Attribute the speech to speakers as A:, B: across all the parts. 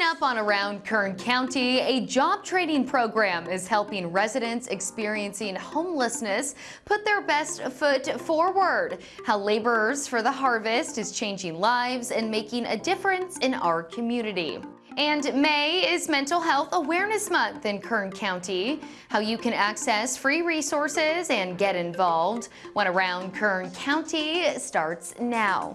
A: Coming up on Around Kern County, a job training program is helping residents experiencing homelessness put their best foot forward. How Laborers for the Harvest is changing lives and making a difference in our community. And May is Mental Health Awareness Month in Kern County. How you can access free resources and get involved when Around Kern County starts now.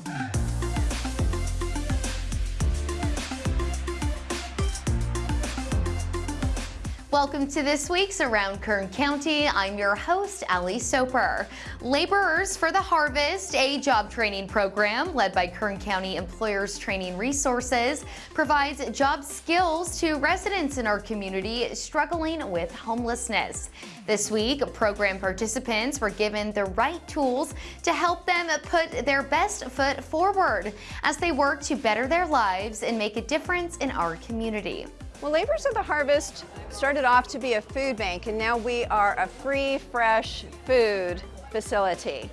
A: Welcome to this week's Around Kern County. I'm your host, Ali Soper. Laborers for the Harvest, a job training program led by Kern County Employers Training Resources, provides job skills to residents in our community struggling with homelessness. This week, program participants were given the right tools to help them put their best foot forward as they work to better their lives and make a difference in our community.
B: Well, Laborers of the Harvest started off to be a food bank and now we are a free, fresh food facility.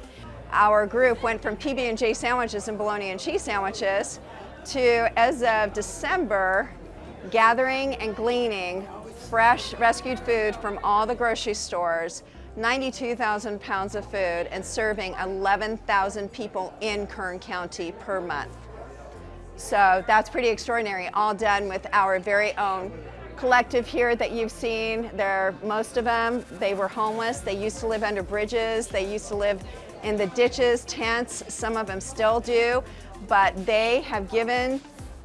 B: Our group went from PB&J sandwiches and bologna and cheese sandwiches to, as of December, gathering and gleaning fresh rescued food from all the grocery stores 92,000 pounds of food and serving 11,000 people in Kern County per month. So that's pretty extraordinary, all done with our very own collective here that you've seen. There, most of them, they were homeless. They used to live under bridges. They used to live in the ditches, tents. Some of them still do, but they have given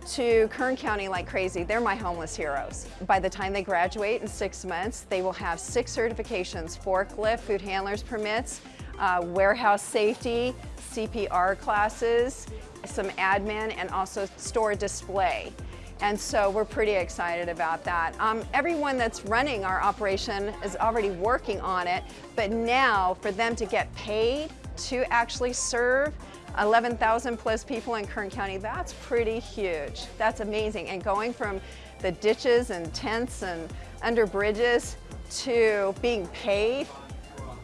B: to Kern County like crazy. They're my homeless heroes. By the time they graduate in six months, they will have six certifications, forklift, food handlers permits, uh, warehouse safety, CPR classes, some admin, and also store display. And so we're pretty excited about that. Um, everyone that's running our operation is already working on it, but now for them to get paid to actually serve 11,000 plus people in Kern County, that's pretty huge. That's amazing. And going from the ditches and tents and under bridges to being paid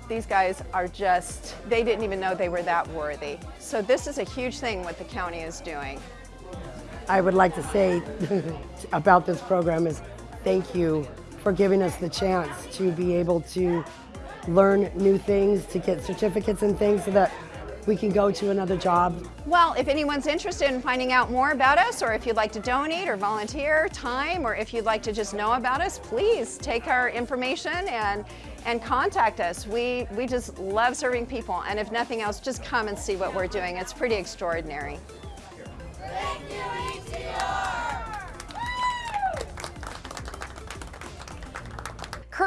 B: these guys are just, they didn't even know they were that worthy. So this is a huge thing what the county is doing.
C: I would like to say about this program is thank you for giving us the chance to be able to learn new things, to get certificates and things so that we can go to another job.
B: Well, if anyone's interested in finding out more about us, or if you'd like to donate or volunteer time, or if you'd like to just know about us, please take our information and and contact us. We, we just love serving people, and if nothing else, just come and see what we're doing. It's pretty extraordinary.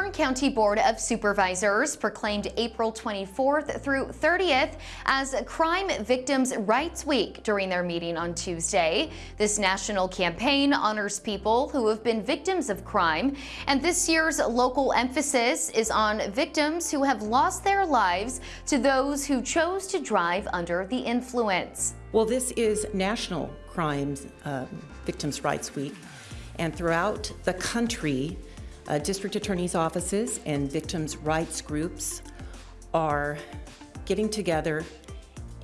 A: Kern County Board of Supervisors proclaimed April 24th through 30th as Crime Victims' Rights Week during their meeting on Tuesday. This national campaign honors people who have been victims of crime, and this year's local emphasis is on victims who have lost their lives to those who chose to drive under the influence.
D: Well, this is National Crimes um, Victims' Rights Week, and throughout the country, uh, district attorney's offices and victims' rights groups are getting together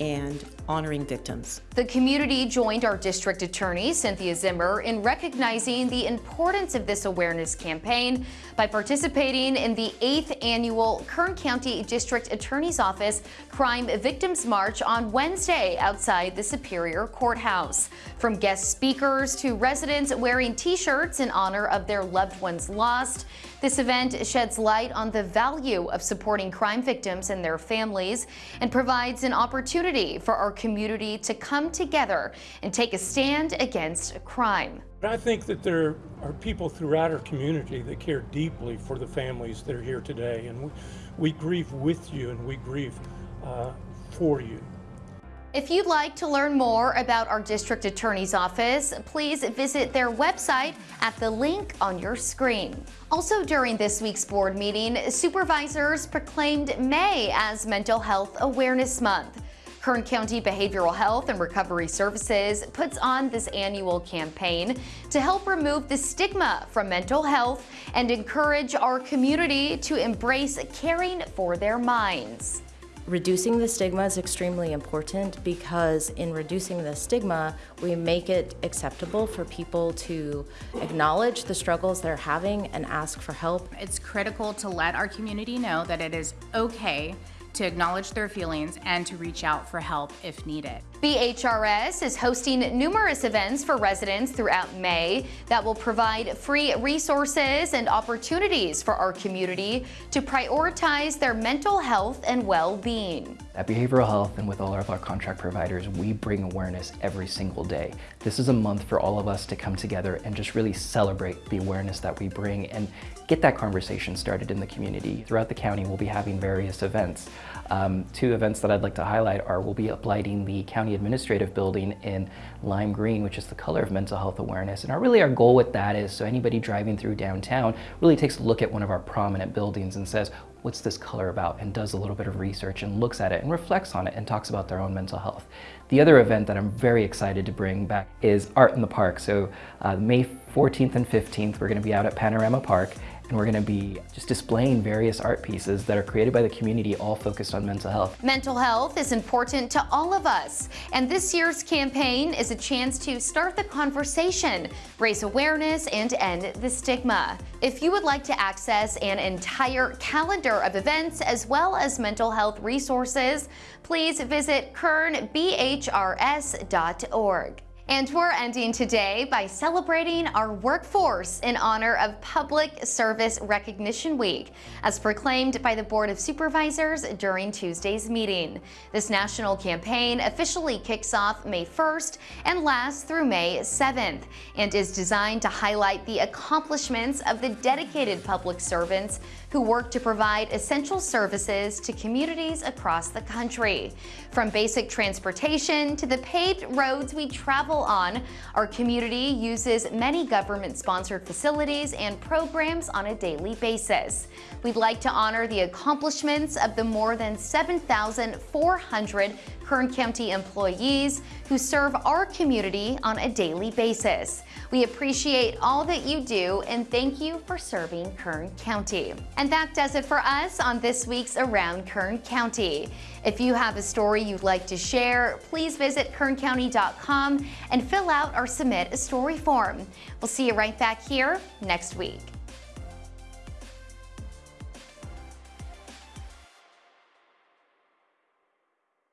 D: and honoring victims.
A: The community joined our district attorney, Cynthia Zimmer, in recognizing the importance of this awareness campaign by participating in the 8th annual Kern County District Attorney's Office Crime Victims March on Wednesday outside the Superior Courthouse. From guest speakers to residents wearing t-shirts in honor of their loved ones lost, this event sheds light on the value of supporting crime victims and their families and provides an opportunity for our community to come together and take a stand against crime.
E: I think that there are people throughout our community that care deeply for the families that are here today, and we, we grieve with you and we grieve uh, for you.
A: If you'd like to learn more about our district attorney's office, please visit their website at the link on your screen. Also during this week's board meeting, supervisors proclaimed May as Mental Health Awareness Month. Kern County Behavioral Health and Recovery Services puts on this annual campaign to help remove the stigma from mental health and encourage our community to embrace caring for their minds.
F: Reducing the stigma is extremely important because in reducing the stigma, we make it acceptable for people to acknowledge the struggles they're having and ask for help.
G: It's critical to let our community know that it is okay to acknowledge their feelings and to reach out for help if needed.
A: BHRS is hosting numerous events for residents throughout May that will provide free resources and opportunities for our community to prioritize their mental health and well-being.
H: At Behavioral Health and with all of our contract providers, we bring awareness every single day. This is a month for all of us to come together and just really celebrate the awareness that we bring and get that conversation started in the community. Throughout the county, we'll be having various events. Um, two events that I'd like to highlight are we'll be uplighting the county administrative building in lime green, which is the color of mental health awareness. And our, really our goal with that is so anybody driving through downtown really takes a look at one of our prominent buildings and says, what's this color about and does a little bit of research and looks at it and reflects on it and talks about their own mental health. The other event that I'm very excited to bring back is Art in the Park. So uh, May 14th and 15th, we're gonna be out at Panorama Park and we're going to be just displaying various art pieces that are created by the community all focused on mental health.
A: Mental health is important to all of us, and this year's campaign is a chance to start the conversation, raise awareness, and end the stigma. If you would like to access an entire calendar of events as well as mental health resources, please visit kernbhrs.org. And we're ending today by celebrating our workforce in honor of Public Service Recognition Week, as proclaimed by the Board of Supervisors during Tuesday's meeting. This national campaign officially kicks off May 1st and lasts through May 7th, and is designed to highlight the accomplishments of the dedicated public servants who work to provide essential services to communities across the country. From basic transportation to the paved roads we travel on, our community uses many government-sponsored facilities and programs on a daily basis. We'd like to honor the accomplishments of the more than 7,400 Kern County employees who serve our community on a daily basis. We appreciate all that you do and thank you for serving Kern County. And that does it for us on this week's Around Kern County. If you have a story you'd like to share, please visit kerncounty.com and fill out our Submit a Story form. We'll see you right back here next week.